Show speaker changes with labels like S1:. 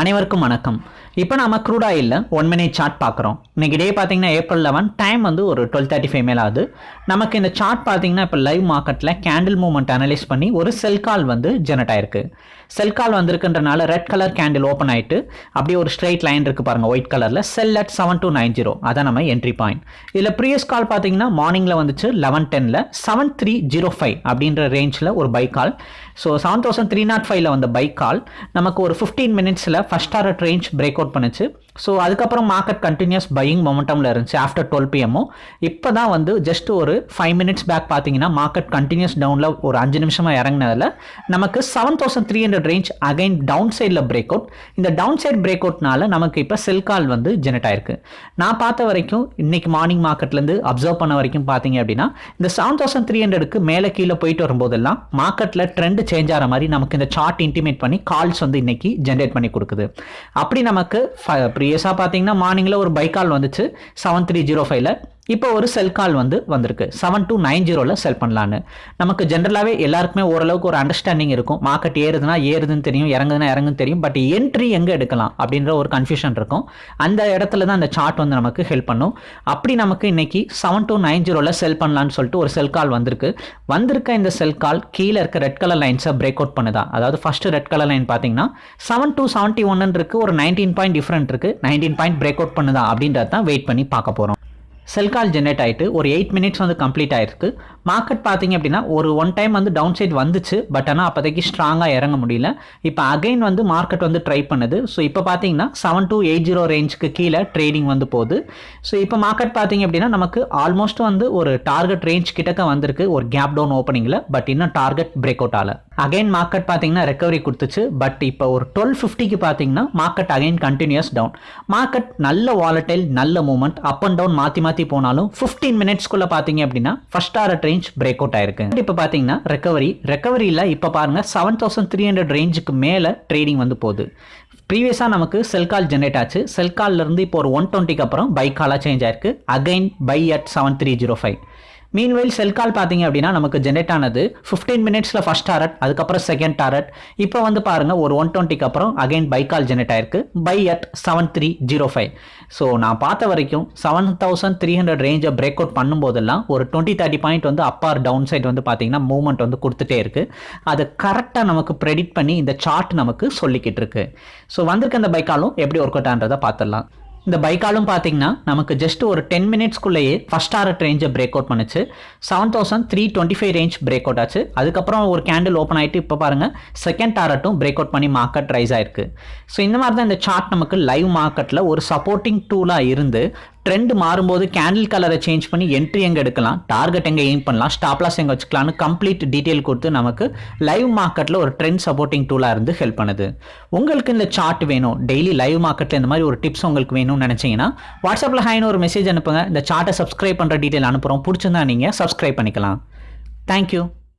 S1: அனைவருக்கும் வணக்கம். இப்போ நம்ம க்ரூட் ஆயிலில் ஒன் மினிட் சார்ட் பார்க்குறோம். இன்னைக்கு டே பார்த்தீங்கன்னா ஏப்ரல் லெவன் டைம் வந்து ஒரு டுவெல் தேர்ட்டி ஃபைவ் மேல் ஆகுது. நமக்கு இந்த சார்ட் பார்த்தீங்கன்னா இப்போ லைவ் மார்க்கெட்டில் கேண்டில் மூவ்மெண்ட் அனலைஸ் பண்ணி ஒரு செல் கால் வந்து ஜெனரேட் ஆயிருக்கு. செல் கால் வந்திருக்குன்றனால ரெட் கலர் கேண்டில் ஓப்பன் ஆகிட்டு அப்படியே ஒரு ஸ்ட்ரைட் லைன் இருக்குது பாருங்கள் ஒயிட் கலரில் sell at seven two nine zero அதான் நம்ம என்ட்ரி பாயிண்ட் இதில் ப்ரீவியஸ் கால் பார்த்தீங்கன்னா மார்னிங்கில் வந்துச்சு லெவன் டெனில் செவன் த்ரீ ஜீரோ ஃபைவ் அப்படின்ற ரேஞ்சில் ஒரு buy call so seven thousand three naught ஃபைவ்ல வந்த பைக் கால் நமக்கு ஒரு ஃபிஃப்டீன் மினிட்ஸில் first target range break out பண்ணுச்சு. ஸோ அதுக்கப்புறம் மார்க்கெட் கண்டினியூஸ் பையிங் மொமெண்டமில் இருந்துச்சு ஆஃப்டர் டுவெல் பிஎம்மும் இப்போ தான் வந்து ஜஸ்ட் ஒரு ஃபைவ் மினிட்ஸ் பேக் பார்த்தீங்கன்னா மார்க்கெட் கண்டினியூஸ் டவுனில் ஒரு அஞ்சு நிமிஷமாக இறங்கினதில் நமக்கு seven thousand three hundred range again down சைடில் பிரேக் அவுட் இந்த டவுன் சைட் பிரேக் அவுட்னால நமக்கு இப்போ செல் கால் வந்து ஜெனரேட் ஆயிருக்கு. நான் பார்த்த வரைக்கும் இன்னைக்கு மார்னிங் மார்க்கெட்லேருந்து அப்சர்வ் பண்ண வரைக்கும் பார்த்தீங்க அப்படின்னா இந்த செவன் தௌசண்ட் த்ரீ ஹண்ட்ரடுக்கு மேலே கீழே போயிட்டு வரும்போதெல்லாம் மார்க்கெட்டில் ட்ரெண்ட் சேஞ்ச் ஆகிற மாதிரி நமக்கு இந்த சார்ட் இன்டிமேட் பண்ணி கால்ஸ் வந்து இன்னைக்கு ஜென்ரேட் பண்ணி கொடுக்குது. அப்படி நமக்கு ப்ரீவியஸாக பார்த்தீங்கன்னா மார்னிங்கில் ஒரு பை கால் வந்துச்சு. செவன் த்ரீ ஜீரோ ஃபைவ்ல இப்போ ஒரு செல் கால் வந்து வந்திருக்கு. செவன் டூ நைன் ஜீரோவில் செல் பண்ணலான்னு. நமக்கு ஜென்ரலாகவே எல்லாருக்குமே ஓரளவுக்கு ஒரு அண்டர்ஸ்டாண்டிங் இருக்கும். மார்க்கெட் ஏறுதுன்னா ஏறுதுன்னு தெரியும் இறங்குதுன்னா இறங்குன்னு தெரியும். பட் என்ட்ரி எங்கே எடுக்கலாம் அப்படின்ற ஒரு கன்ஃபியூஷன் இருக்கும். அந்த இடத்துல தான் அந்த சார்ட் வந்து நமக்கு ஹெல்ப் பண்ணும். அப்படி நமக்கு இன்னைக்கு செவன் டூ நைன் ஜீரோவில் செல் பண்ணலான்னு சொல்லிட்டு ஒரு செல் கால் வந்திருக்கு. வந்திருக்க இந்த செல் கால் கீழே இருக்க ரெட் கலர் லைன்ஸை பிரேக் அவுட் பண்ணுதா? அதாவது ஃபர்ஸ்ட் ரெட் கலர் லைன் பார்த்தீங்கன்னா செவன் டூ செவன்ட்டி ஒன்னு இருக்கு ஒரு நைன்டீன் பாயிண்ட் டிஃப்ரெண்ட் இருக்கு. நைன்டீன் பாயிண்ட் பிரேக் அவுட் பண்ணுதா அப்படின்றத தான் வெயிட் பண்ணி பார்க்க போகிறோம் செல் கால் ஜென்ரேட் ஆகிட்டு ஒரு எயிட் மினிட்ஸ் வந்து கம்ப்ளீட் ஆயிருக்கு. மார்க்கெட் பார்த்தீங்க அப்படின்னா ஒரு ஒன் டைம் வந்து டவுன் சைட் வந்துச்சு பட் ஆனால் அப்போதைக்கு ஸ்ட்ராங்காக இறங்க முடியல. இப்போ அகைன் வந்து மார்க்கெட் வந்து ட்ரை பண்ணுது. ஸோ இப்போ பார்த்தீங்கன்னா செவன் டூ எயிட் ஜீரோ ரேஞ்சுக்கு கீழே ட்ரேடிங் வந்து போகுது. ஸோ இப்போ மார்க்கெட் பார்த்தீங்க அப்படின்னா நமக்கு ஆல்மோஸ்ட் வந்து ஒரு டார்கெட் ரேஞ்ச் கிட்டக்க வந்திருக்கு. ஒரு கேப் டவுன் ஓப்பனிங்கில் பட் இன்னும் டார்கெட் பிரேக் அவுட் ஆகல அகைன் மார்க்கெட் பார்த்தீங்கன்னா ரெக்கவரி கொடுத்துச்சு பட் இப்போ ஒரு டுவெல் ஃபிஃப்டிக்கு பார்த்தீங்கன்னா market again continues down market நல்ல வாலட்டைல் நல்ல மூமெண்ட் அப் அண்ட் டவுன் மாற்றி மாற்றி போனாலும் ஃபிஃப்டீன் மினிட்ஸ்க்குள்ளே பார்த்தீங்க அப்படின்னா first target range break out ஆயிருக்கு. இப்போ பார்த்தீங்கன்னா ரெக்கவரி ரெக்கவரியில் இப்போ பாருங்க செவன் தௌசண்ட் த்ரீ ஹண்ட்ரட் ரேஞ்சுக்கு மேலே ட்ரேடிங் வந்து போகுது. ப்ரீவியஸாக நமக்கு செல் கால் ஜென்ரேட் ஆச்சு. செல் கால்லேருந்து இப்போ ஒரு ஒன் டுவெண்ட்டிக்கு அப்புறம் பை காலாக சேஞ்ச் ஆயிருக்கு. Again buy at seven three zero five meanwhile sell call பார்த்தீங்க அப்படின்னா நமக்கு ஜென்ரேட் ஆனது ஃபிஃப்டீன் மினிட்ஸில் ஃபஸ்ட் டாரட் அதுக்கப்புறம் செகண்ட் டாரட் இப்போ வந்து பாருங்கள் ஒரு ஒன் டுவெண்ட்டிக்கு அப்புறம் அகைன் பை கால் ஜென்ரேட் ஆயிருக்கு. Buy at seven three zero five so நான் பார்த்த வரைக்கும் செவன் தௌசண்ட் த்ரீ ஹண்ட்ரட் ரேஞ்சை பிரேக் அவுட் பண்ணும்போதெல்லாம் ஒரு டுவெண்ட்டி தேர்ட்டி பாயிண்ட் வந்து அப் ஆர் டவுன் சைட் வந்து பார்த்தீங்கன்னா மூவ்மெண்ட் வந்து கொடுத்துட்டே இருக்கு. அது கரெக்டாக நமக்கு ப்ரெடிக்ட் பண்ணி இந்த சார்ட் நமக்கு சொல்லிக்கிட்டு இருக்கு. ஸோ வந்திருக்க அந்த பைக்காலும் எப்படி ஒர்க் அவுட் ஆன்றதை பார்த்துடலாம். இந்த பைக்காலும் பார்த்தீங்கன்னா நமக்கு ஜஸ்ட் ஒரு டென் மினிட்ஸ்க்குள்ளேயே ஃபஸ்ட் ஆர்ட் ரேஞ்சை பிரேக் அவுட் பண்ணுச்சு. Seven thousand three twenty five range break out ஆச்சு. அதுக்கப்புறம் ஒரு கேண்டில் ஓப்பன் ஆகிட்டு இப்போ பாருங்கள் செகண்ட் டாரட்டும் பிரேக் அவுட் பண்ணி மார்க்கெட் ரைஸ் ஆயிருக்கு. ஸோ இந்த மாதிரி தான் இந்த சார்ட் நமக்கு லைவ் மார்க்கெட்டில் ஒரு சப்போர்ட்டிங் டூலாக இருந்து ட்ரெண்ட் மாறும்போது கேண்டில் கலரை சேஞ்ச் பண்ணி என்ட்ரி எங்கே எடுக்கலாம் டார்கெட் எங்கே எய்ம் பண்ணலாம் ஸ்டாப்லாஸ் எங்கே வச்சுக்கலாம்னு கம்ப்ளீட் டீட்டெயில் கொடுத்து நமக்கு லைவ் மார்க்கெட்டில் ஒரு ட்ரெண்ட் சப்போர்ட்டிங் டூலாக இருந்து ஹெல்ப் பண்ணுது. உங்களுக்கு இந்த சார்ட் வேணும். டெய்லி லைவ் மார்க்கெட்டில் இந்த மாதிரி ஒரு டிப்ஸ் உங்களுக்கு வேணும்னு நினச்சிங்கன்னா வாட்ஸ்அப்பில் ஹாய்னு ஒரு மெசேஜ் அனுப்புங்க. இந்த சார்ட்டை சப்ஸ்கிரைப் பண்ணுற டீட்டெயில் அனுப்புகிறோம் பிடிச்சிருந்தா நீங்கள் சப்ஸ்கிரைப் பண்ணிக்கலாம். தேங்க்யூ